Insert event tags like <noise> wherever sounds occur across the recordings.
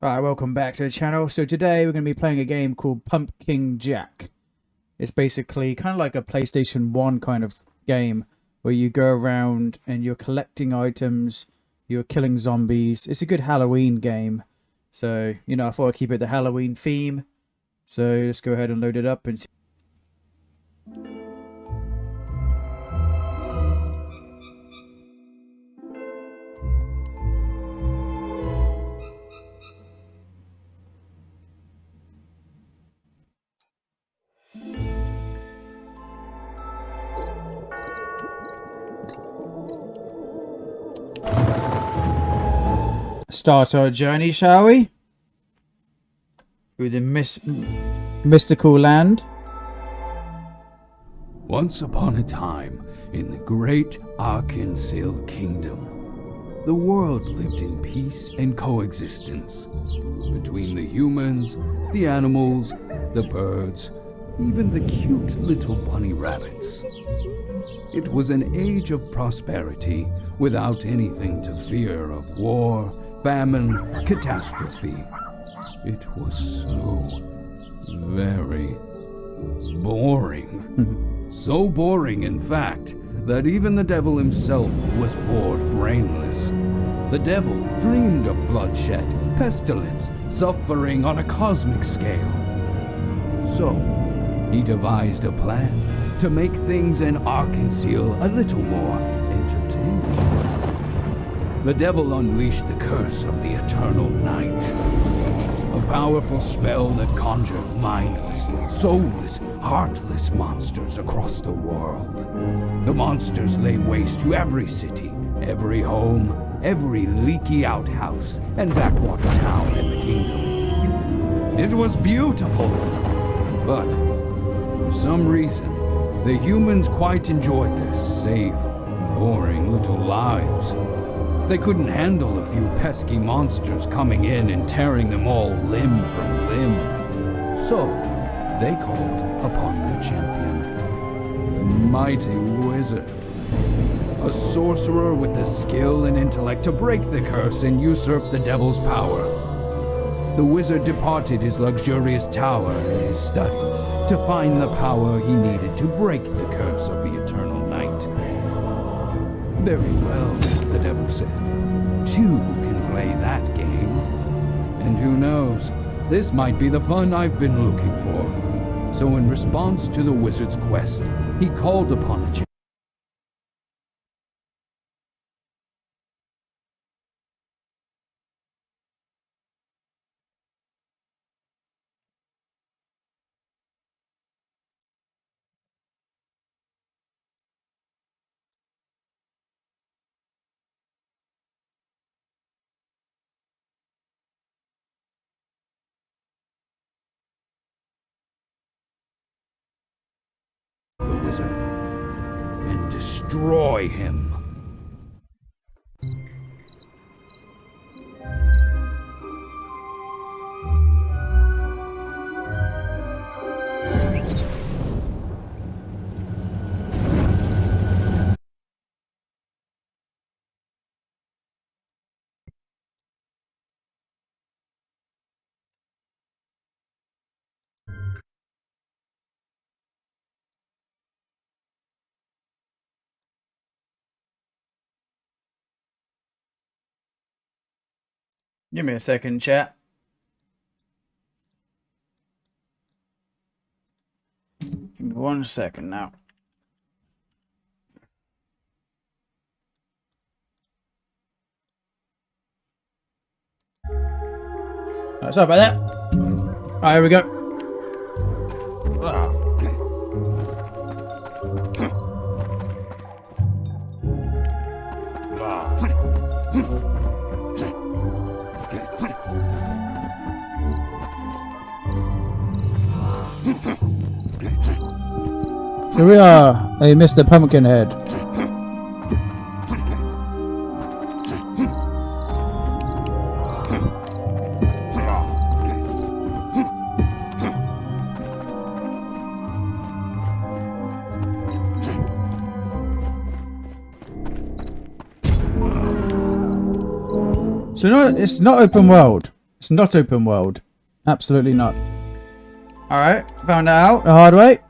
Alright, welcome back to the channel. So today we're going to be playing a game called Pumpkin Jack. It's basically kind of like a PlayStation 1 kind of game where you go around and you're collecting items, you're killing zombies. It's a good Halloween game. So, you know, I thought I'd keep it the Halloween theme. So let's go ahead and load it up and see. Start our journey, shall we? Through the mystical land. Once upon a time, in the great Arkansas kingdom, the world lived in peace and coexistence between the humans, the animals, the birds, even the cute little bunny rabbits. It was an age of prosperity without anything to fear of war, famine, catastrophe. It was so very boring. <laughs> so boring, in fact, that even the devil himself was bored brainless. The devil dreamed of bloodshed, pestilence, suffering on a cosmic scale. So, he devised a plan to make things in Arkansas a little more entertaining. The devil unleashed the curse of the Eternal Night. A powerful spell that conjured mindless, soulless, heartless monsters across the world. The monsters lay waste to every city, every home, every leaky outhouse, and backwater town in the kingdom. It was beautiful, but for some reason, the humans quite enjoyed their safe, boring little lives. They couldn't handle a few pesky monsters coming in and tearing them all limb from limb. So, they called upon their champion, the mighty wizard. A sorcerer with the skill and intellect to break the curse and usurp the devil's power. The wizard departed his luxurious tower and his studies to find the power he needed to break the curse of the eternal night. Very well. Two can play that game. And who knows, this might be the fun I've been looking for. So in response to the wizard's quest, he called upon a the wizard and destroy him. Give me a second, chat. Give me one second now. Right, sorry about that. Alright, here we go. Ah. Here we are, hey Mr. Pumpkinhead. So no, it's not open world. It's not open world. Absolutely not. Alright, found out the hard way.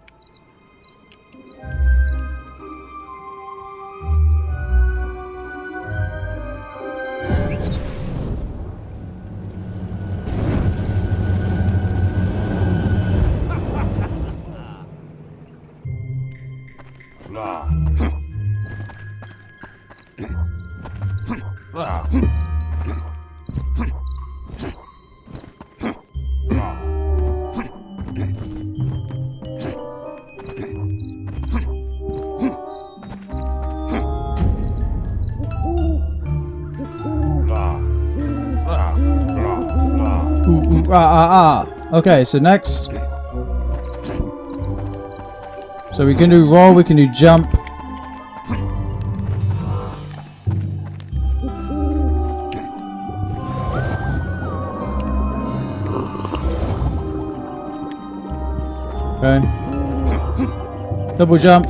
Ah, ah, ah. Okay, so next. So we can do roll, we can do jump. Double jump.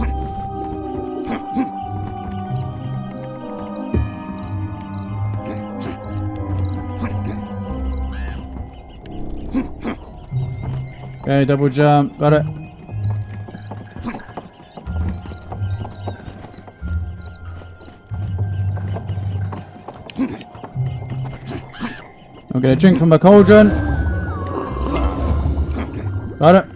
Okay, double jump. Got it. I'm gonna drink from a cauldron. Got it.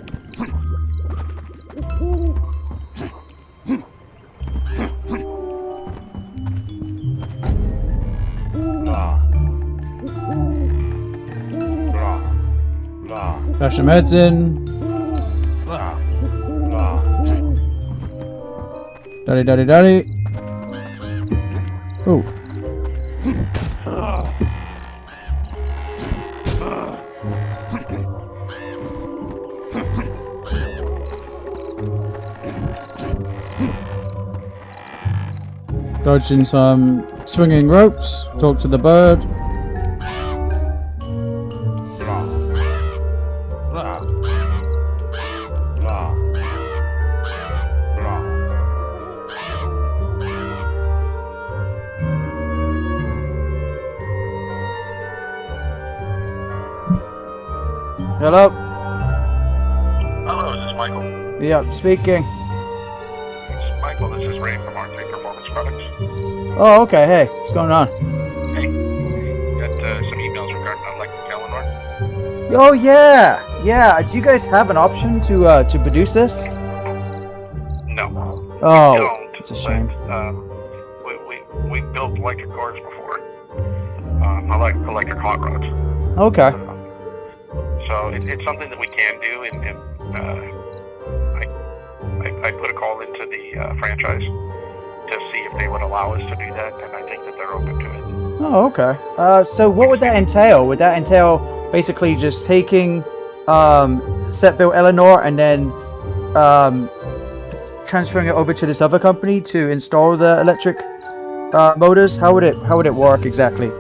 Some heads in. Daddy, daddy, daddy. Oh. Dodging some swinging ropes. Talk to the bird. Speaking. Is Michael, this is Ray from Arctic Performance Products. Oh, okay. Hey, what's going on? Hey, got uh, some emails regarding electric Eleanor. Oh yeah, yeah. Do you guys have an option to uh, to produce this? No, Oh, it's a shame. But, um, we, we, we built electric cars before. Um, I like electric hot rods. Okay. So it, it's something that we can do, and, and uh, I, put a call into the uh, franchise to see if they would allow us to do that, and I think that they're open to it. Oh, okay. Uh, so what would that entail? Would that entail basically just taking um, set built Eleanor and then um, transferring it over to this other company to install the electric uh, motors? How would it How would it work exactly?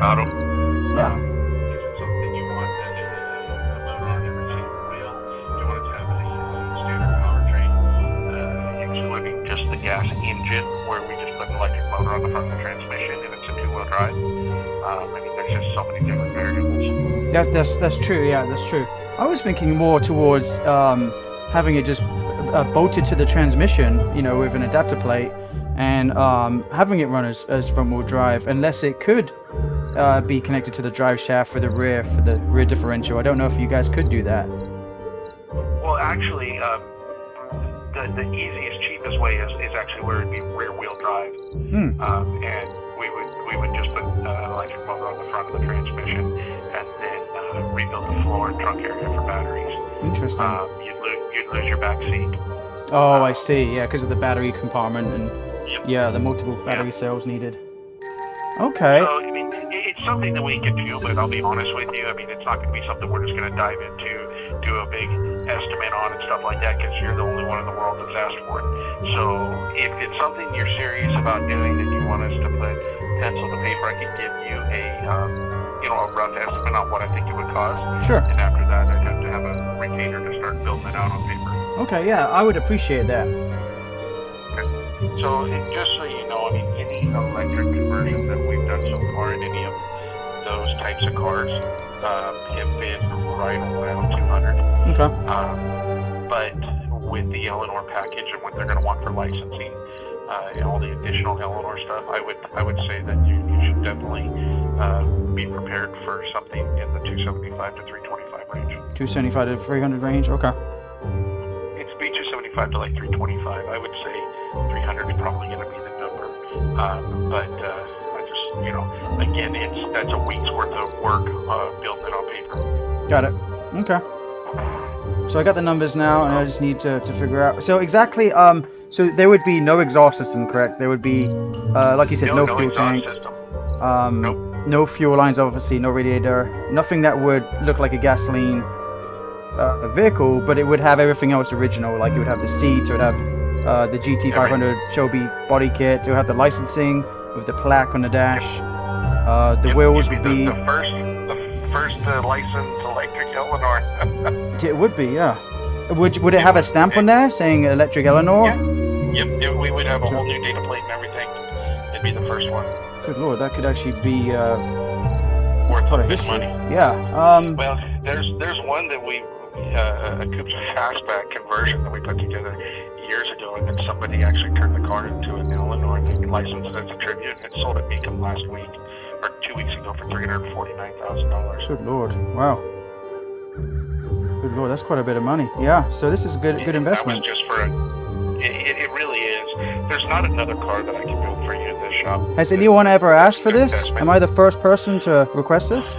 About them. Yeah. Um, is something you want that has a, a on every single wheel? You want it to have a uh, standard powertrain, uh, excluding just the gas engine, where we just put an electric motor on the front of the transmission and it's a two-wheel drive? Um, I mean, there's just so many different variables. That's that's that's true. Yeah, that's true. I was thinking more towards um, having it just uh, bolted to the transmission, you know, with an adapter plate, and um, having it run as, as front wheel drive, unless it could uh, be connected to the drive shaft for the rear for the rear differential. I don't know if you guys could do that. Well, actually, um, the, the easiest, cheapest way is, is actually where it'd be rear wheel drive. Hmm. Um, and we would we would just put uh, electric motor on the front of the transmission and then uh, rebuild the floor and trunk area for batteries. Interesting. Um, you'd, lose, you'd lose your back seat. oh, I see. Yeah, because of the battery compartment and Yep. yeah, the multiple battery cells needed. Okay. So, I mean, it- it's something that we can do, but I'll be honest with you. I mean, it's not going to be something we're just going to dive into, do a big estimate on and stuff like that, because you're the only one in the world that's asked for it. So, if it's something you're serious about doing and you want us to put pencil to paper, I can give you a, um, you know, a rough estimate on what I think it would cost. Sure. And after that, I'd have to have a retainer to start building it out on paper. Okay, yeah, I would appreciate that. So it- just so you know, I mean, any electric conversions that we've done so far in any of those types of cars um, have been right around 200. Okay. Um, but with the Eleanor package and what they're going to want for licensing uh, and all the additional Eleanor stuff, I would I would say that you, you should definitely uh, be prepared for something in the 275 to 325 range. 275 to 300 range. Okay. It's be 275 to like 325. I would say 300 is probably going to be the number. Um, but uh, I just you know again it's that's a week's worth of work uh, built in on paper. Got it. Okay. So I got the numbers now, and I just need to, to figure out. So exactly, um, so there would be no exhaust system, correct? There would be, uh, like you said, no, fuel exhaust tank, system. um, Nope. no fuel lines, obviously, no radiator, nothing that would look like a gasoline uh, vehicle, but it would have everything else original. Like it would have the seats, it would have uh, the GT500 Shelby body kit, it would have the licensing with the plaque on the dash. Uh, the Yep, wheels you'd be the, the first, the first uh, licensed electric Eleanor. <laughs> It would be, yeah. Would would it have a stamp on there saying Electric Eleanor? yep, yep, we would have a whole new data plate and everything. It'd be the first one. Good lord, that could actually be uh, Worth a bit of history. money. Yeah. Um. Well, there's there's one that we uh, a Coops fastback conversion that we put together years ago, and then somebody actually turned the car into an Eleanor and licensed it as a tribute and sold it Beacon last week or two weeks ago for three hundred forty nine thousand dollars. Good lord. Wow. Good lord, that's quite a bit of money. Yeah. So this is a good good investment. That was just for a. It, it, it really is. There's not another car that I can build for you in this shop. Has anyone ever asked for this? Investment. Am I the first person to request this?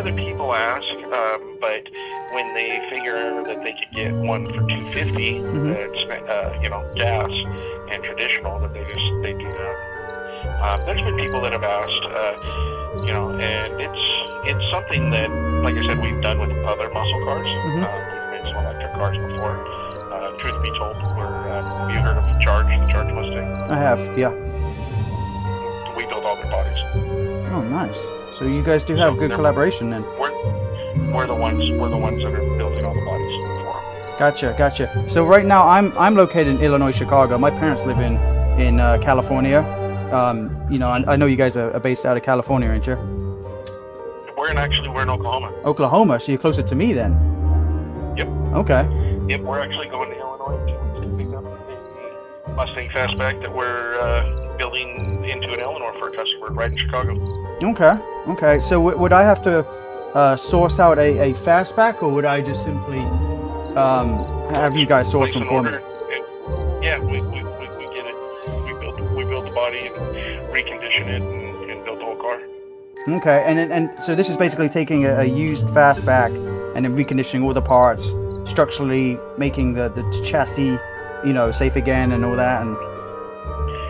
No, we've had other people ask, um, but when they figure that they could get one for 250, Mhm. that's uh, you know gas and traditional, that they just they do that. Um, there's been people that have asked, uh, you know, and it's it's something that, like I said, we've done with other muscle cars. Mhm. Uh, we've made some electric cars before. Uh, truth be told, we're uh, have you heard of the Charge, the Charge Mustang? I have. Yeah. We build all their bodies. Oh, nice. So you guys do have good collaboration then. We're we're the ones we're the ones that are building all the bodies for 'em. Gotcha, gotcha. So right now I'm I'm located in Illinois, Chicago. My parents live in in uh, California. Um, you know, I, I know you guys are, based out of California, aren't you? We're in actually we're in Oklahoma. Oklahoma, so you're closer to me then. Yep. Okay. Yep, we're actually going to Illinois to pick up Mustang Fastback that we're uh, building into an Eleanor for a customer right in Chicago. Okay. Okay. So w- would I have to uh, source out a, a fastback, or would I just simply um, have you guys source them for me? yeah, we, we, we, we get it. We build we build the body and recondition it and, and build the whole car. Okay. And and- and so this is basically taking a, a used fastback and then reconditioning all the parts, structurally making the the chassis, you know, safe again and all that, and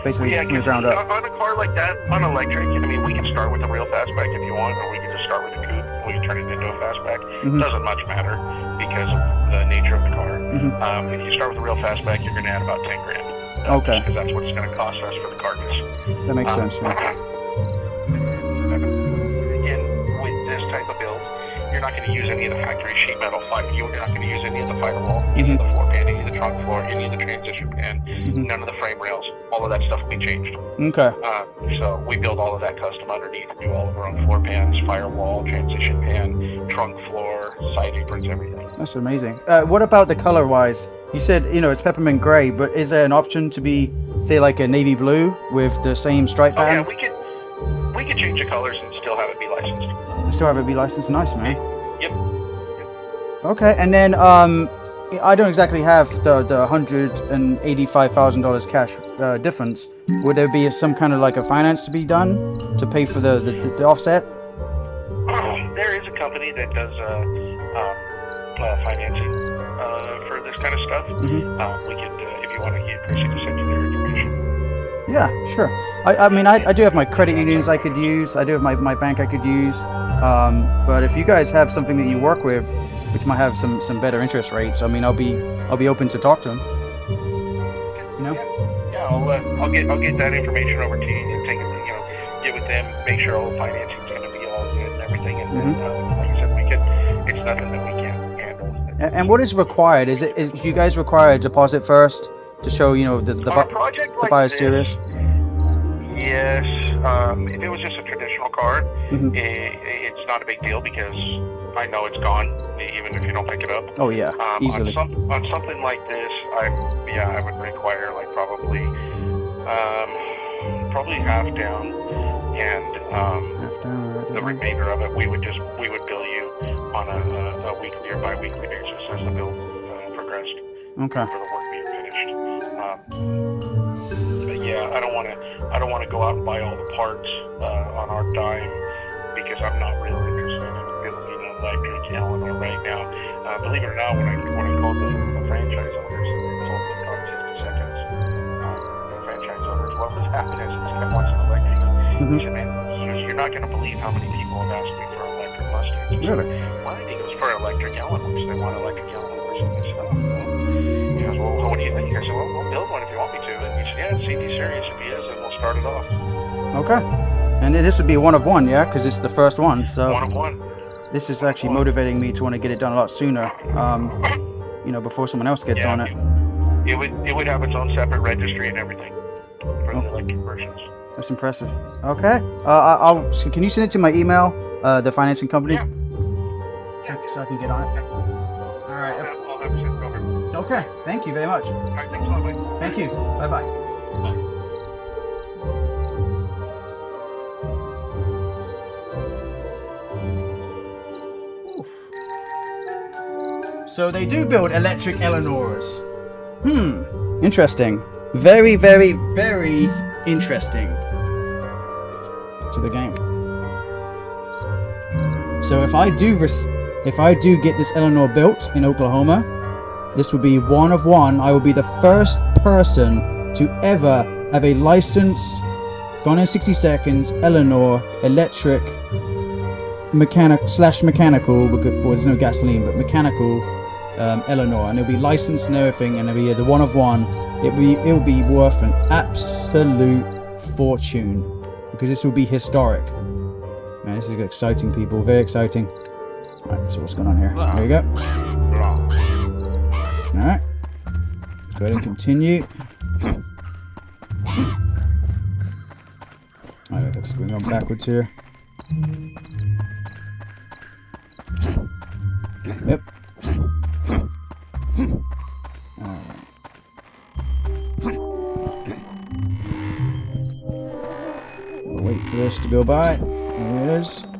basically yeah, from the ground up. on a car like that, on electric, I mean, we can start with a real fastback if you want, or we can just start with a coupe. and We can turn it into a fastback. Mhm. Doesn't much matter because of the nature of the car. Mhm. Um, if you start with a real fastback, you're going to add about ten grand. Uh, Okay. Because that's what it's going to cost us for the carcass. That makes Um, sense. Yeah. You're not going to use any of the factory sheet metal. Fi- You're not going to use any of the firewall, any of the floor pan, any of the trunk floor, any of the transition pan, Mhm. none of the frame rails. All of that stuff will be changed. Okay. Uh, so we build all of that custom underneath, do all of our own floor pans, firewall, transition pan, trunk floor, side aprons, everything. That's amazing. Uh, what about the color wise? You said you know it's peppermint gray, but is there an option to be say like a navy blue with the same stripe pattern? Oh yeah, we could we could change the colors and still have it be licensed. Still have it be licensed. Nice, man. Okay, and then um, I don't exactly have the the hundred and eighty-five thousand dollars cash uh, difference. Would there be some kind of like a finance to be done to pay for the the, the offset? there is a company that does uh, um, uh, financing uh, for this kind of stuff. Mhm. Uh, we could, uh, if you want to get Chrissy to send you their information. Yeah, sure. I, I mean, I, I do have my credit unions I could use. I do have my, my bank I could use. Um, but if you guys have something that you work with, which might have some, some better interest rates, I mean, I'll be I'll be open to talk to them. You know? Yeah, I'll, uh, I'll get I'll get that information over to you and take it, you know, get with them, make sure all the financing's going to be all good and everything. And then, Mhm. uh, like I said, we can. It's nothing that we can't handle. A- And what is required? Is it is do you guys require a deposit first to show you know the the, bu- project the like buyer is serious? Yes. Um, if it was just a card, Mhm. i it's not a big deal because I know it's gone, even if you don't pick it up. Oh yeah, Um, easily. On, some, on something like this, I yeah, I would require like probably um, probably half down, and um, Half down, right the remainder of it we would just we would bill you on a, a, a weekly or bi-weekly basis as the bill uh, progressed Okay. for the work being finished. Um, but yeah, I don't want to I don't want to go out and buy all the parts uh, on our dime because I'm not really interested in building an electric Eleanor right now. Uh, believe it or not, when I when I called the, the franchise owners, told them on 60 seconds, um, the franchise owners, what was <laughs> happening? I want an electric. Mhm. He said, man, you're- not going to believe how many people have asked me for electric Mustangs. Really? Why? Goes, for electric Eleanors. They want electric Eleanors. And I said, oh, well. He goes, well, what do you think? I said, well, we'll build one if you want me to. And he said, yeah, see if he's serious. If he is, then we'll start it off. Okay. And this would be one of one, yeah, because it's the first one. So One of one. this is actually motivating me to want to get it done a lot sooner. Um, <coughs> you know, before someone else gets Yeah. on it. It would it would have its own separate registry and everything for the electric versions. That's impressive. Okay. Uh, I- I'll. Can you send it to my email? Uh, the financing company. Yeah. So I can get on it. Okay. Thank you very much. right, thanks a lot, Mike. Thank you. Bye bye. So they do build electric Eleanors. Hmm. Interesting. Very, very, very interesting. To the game. So if I do res- if I do get this Eleanor built in Oklahoma, this will be one of one. I will be the first person to ever have a licensed Gone in 60 Seconds Eleanor electric mechanic slash mechanical because well, there's no gasoline but mechanical um, Eleanor and it'll be licensed and everything and it'll be the one of one. It'll be it'll be worth an absolute fortune because this will be historic. Man, this is exciting, people. Very exciting. Alright, so what's going on here? There you go. Alright. Go ahead and continue. Oh, Alright, looks like we're going backwards here. Yep. Alright. Wait for this to go by. There it is.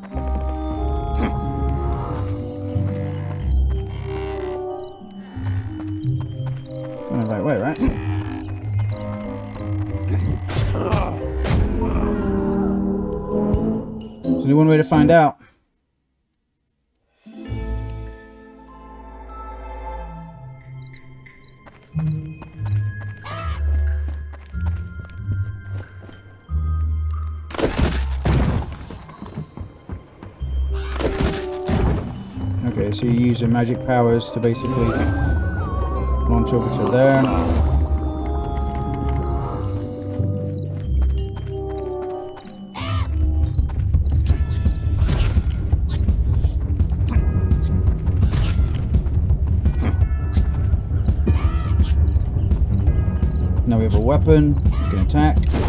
Way to find out. Okay, so you use your magic powers to basically launch over to there. Weapon, you can attack.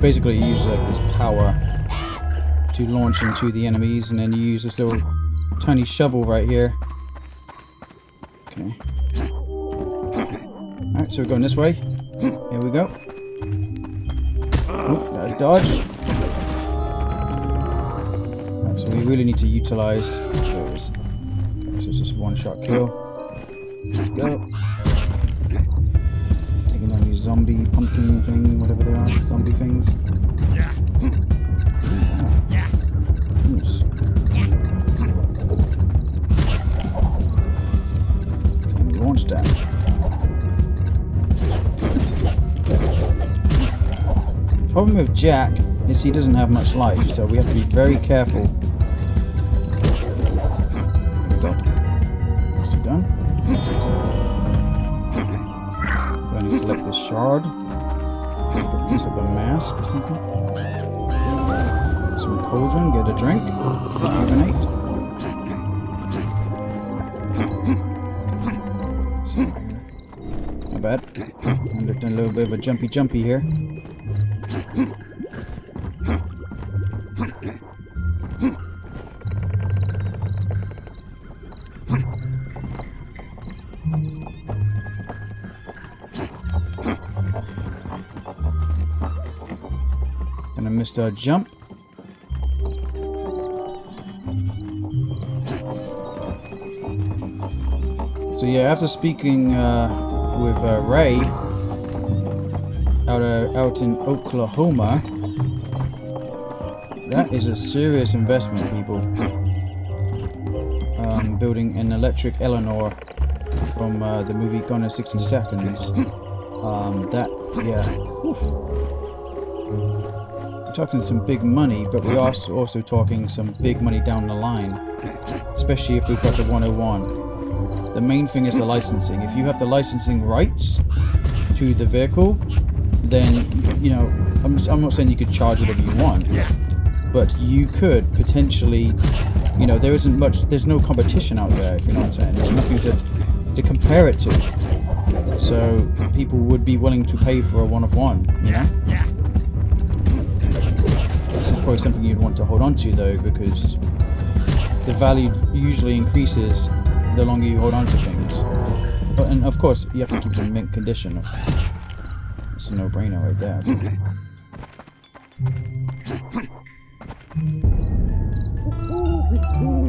So you basically use like this power to launch into the enemies, and then you use this little tiny shovel right here. Okay. <coughs> Alright, so we're going this way. Here we go. Oh, dodge. Alright, so we really need to utilize those. Okay, so it's just one shot kill. Let's go. Zombie pumpkin thing, whatever they are, zombie things. Yes. Can launch that. Problem with Jack is he doesn't have much life, so we have to be very careful. Not bad. And a little bit of a jumpy jumpy here. And I missed a jump. So yeah, after speaking uh, with uh, Ray out uh, out in Oklahoma, that is a serious investment, people. Um, building an electric Eleanor from uh, the movie Gone in 60 Seconds. Um, that, yeah. Oof. We're talking some big money, but we are also talking some big money down the line. Especially if we've got the 101. The main thing is the licensing. If you have the licensing rights to the vehicle, then, you know, I'm, I'm not saying you could charge whatever you want, but you could potentially, you know, there isn't much, there's no competition out there, if you know what I'm saying. There's nothing to, to compare it to. So people would be willing to pay for a one of one, you know? This is probably something you'd want to hold on to though, because the value usually increases the longer you hold on to things. But, and of course, you have to keep them in mint condition. Of It's a no-brainer right there. <clears throat>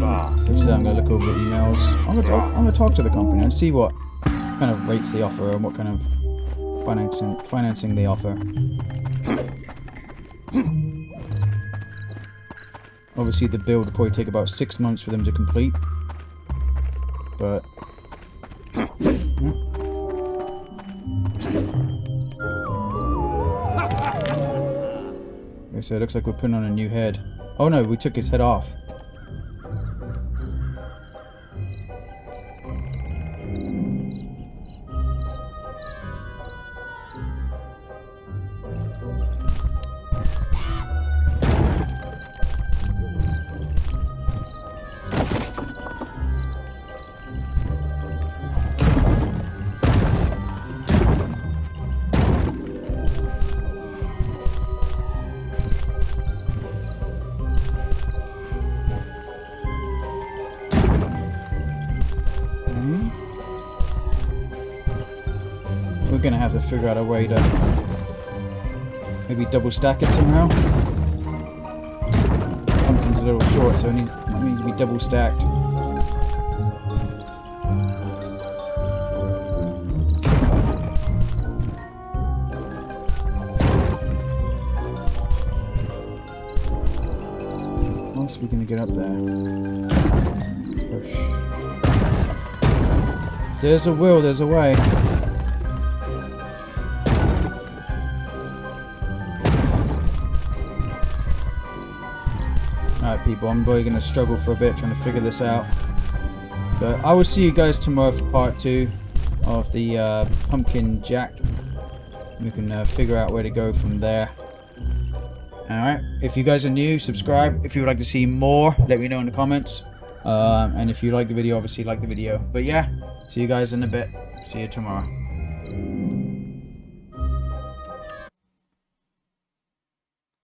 Ah, so today I'm gonna look over the emails. I'm gonna talk, I'm gonna talk to the company and see what kind of rates they offer and what kind of financing financing they offer. Obviously, the build will probably take about six months for them to complete. But <laughs> Okay, so it looks like we're putting on a new head. Oh no, we took his head off. Figure out a way to maybe double stack it somehow. Pumpkin's a little short, so it, need, it needs to be double stacked. How else are we gonna get up there? Push. If there's a will, there's a way. People, I'm probably going to struggle for a bit trying to figure this out. But I will see you guys tomorrow for part 2 of the uh, Pumpkin Jack. We can uh, figure out where to go from there. Alright, if you guys are new, subscribe. If you would like to see more, let me know in the comments. Um, and if you like the video, obviously like the video. But yeah, see you guys in a bit. See you tomorrow.